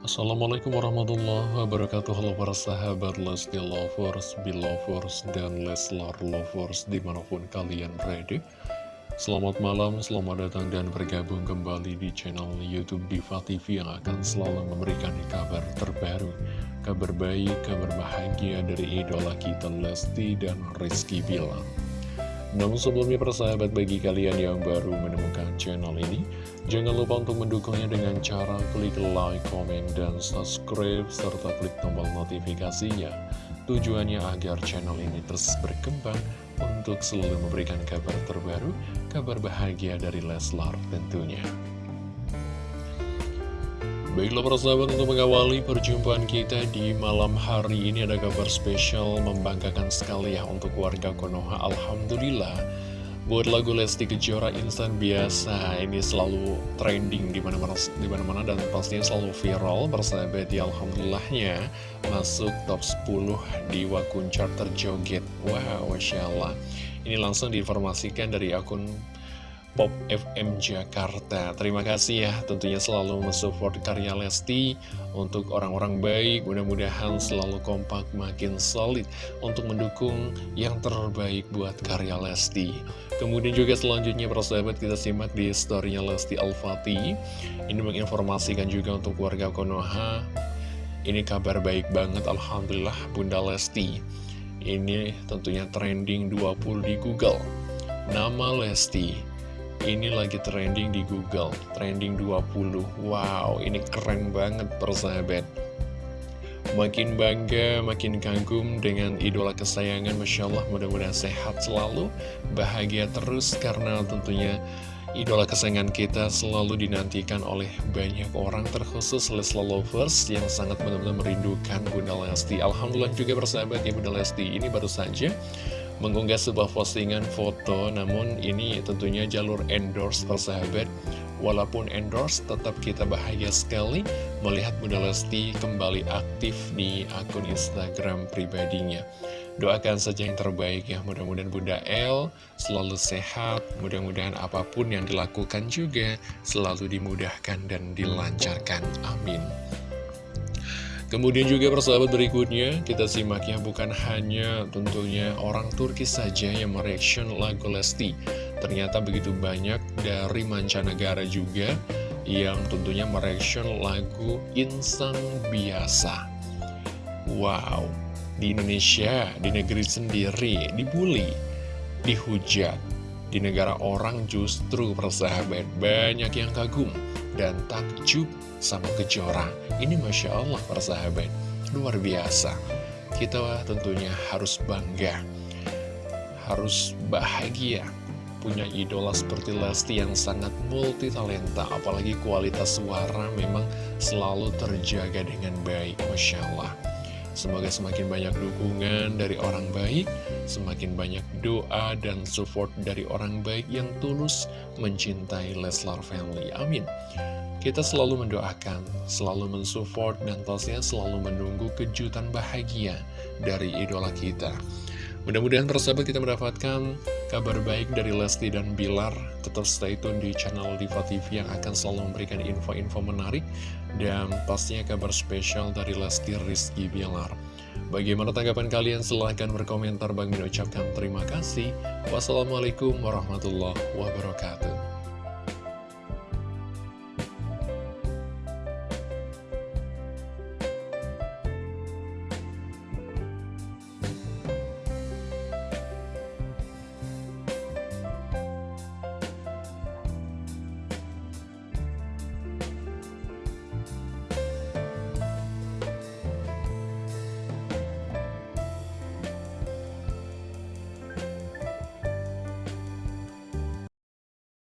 Assalamualaikum warahmatullahi wabarakatuh. Halo para sahabat Lesti Lovers, Belovers, dan Leslar Lovers di mana pun kalian berada. Selamat malam, selamat datang dan bergabung kembali di channel Youtube Diva TV yang akan selalu memberikan kabar terbaru Kabar baik, kabar bahagia dari idola kita Lesti dan Rizky Bilar namun sebelumnya persahabat bagi kalian yang baru menemukan channel ini Jangan lupa untuk mendukungnya dengan cara klik like, komen, dan subscribe Serta klik tombol notifikasinya. Tujuannya agar channel ini terus berkembang Untuk selalu memberikan kabar terbaru Kabar bahagia dari Leslar tentunya Baiklah persahabat untuk mengawali perjumpaan kita di malam hari ini ada kabar spesial membanggakan sekali ya untuk warga Konoha. Alhamdulillah Buat lagu Lesti Kejora instan biasa. Ini selalu trending di mana-mana di mana-mana dan pastinya selalu viral persahabat ya Alhamdulillahnya masuk top 10 di wakun chart terjoget Wow Masya Allah. Ini langsung diinformasikan dari akun Pop FM Jakarta. Terima kasih ya tentunya selalu mensupport karya Lesti Untuk orang-orang baik. Mudah-mudahan selalu kompak makin solid Untuk mendukung yang terbaik buat karya Lesti. Kemudian juga selanjutnya persahabat kita simak di storynya Lesti Al-Fatih Ini menginformasikan juga untuk warga Konoha Ini kabar baik banget Alhamdulillah Bunda Lesti. Ini tentunya trending 20 di Google. Nama Lesti ini lagi trending di Google, trending 20. Wow, ini keren banget persahabat. Makin bangga, makin kagum dengan idola kesayangan, Masya Allah, mudah-mudahan sehat selalu, bahagia terus, karena tentunya idola kesayangan kita selalu dinantikan oleh banyak orang, terkhusus Lesla Lovers yang sangat benar-benar merindukan Bunda Lesti. Alhamdulillah juga persahabat ya Bunda Lesti, ini baru saja mengunggah sebuah postingan foto namun ini tentunya jalur endorse persahabat. Walaupun endorse tetap kita bahagia sekali melihat Bunda Lesti kembali aktif di akun Instagram pribadinya. Doakan saja yang terbaik ya mudah-mudahan Bunda L selalu sehat mudah-mudahan apa pun yang dilakukan juga selalu dimudahkan dan dilancarkan. Amin Kemudian juga persahabat berikutnya kita simak ya bukan hanya tentunya orang Turki saja yang mereaction lagu Lesti. Ternyata begitu banyak dari mancanegara juga yang tentunya mereaction lagu Insan Biasa. Wow, di Indonesia, di negeri sendiri, dibully, dihujat Di negara orang justru persahabat banyak yang kagum dan takjub sama kejora. Ini Masya Allah para sahabat, luar biasa. Kita tentunya harus bangga, harus bahagia punya idola seperti Lesti yang sangat multi talenta apalagi kualitas suara memang selalu terjaga dengan baik Masya Allah semoga semakin banyak dukungan dari orang baik semakin banyak doa dan support dari orang baik yang tulus mencintai Leslar Family amin kita selalu mendoakan, selalu mensupport, dan pastinya selalu menunggu kejutan bahagia dari idola kita. Mudah-mudahan persahabat kita mendapatkan kabar baik dari Lesti dan Bilar. Tetap stay tune di channel Diva TV yang akan selalu memberikan info-info menarik. Dan pastinya kabar spesial dari Lesti Rizky Bilar. Bagaimana tanggapan kalian? Silahkan berkomentar. Bang Min ucapkan terima kasih. Wassalamualaikum warahmatullahi wabarakatuh.